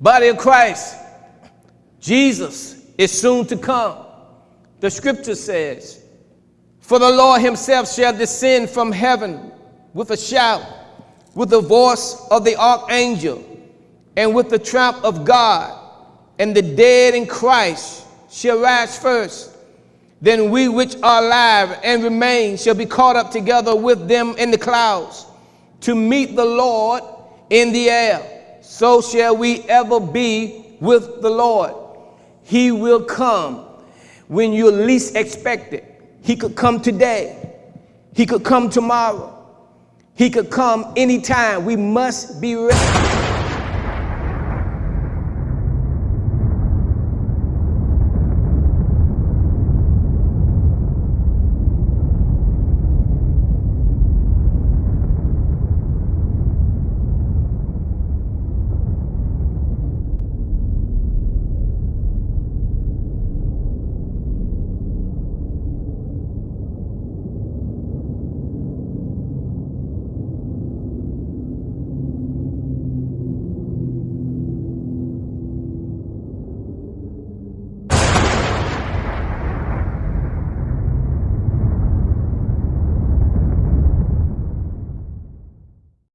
Body of Christ, Jesus is soon to come. The scripture says, For the Lord himself shall descend from heaven with a shout, with the voice of the archangel, and with the trump of God, and the dead in Christ shall rise first. Then we which are alive and remain shall be caught up together with them in the clouds to meet the Lord in the air. So shall we ever be with the Lord. He will come when you least expect it. He could come today. He could come tomorrow. He could come anytime. We must be ready.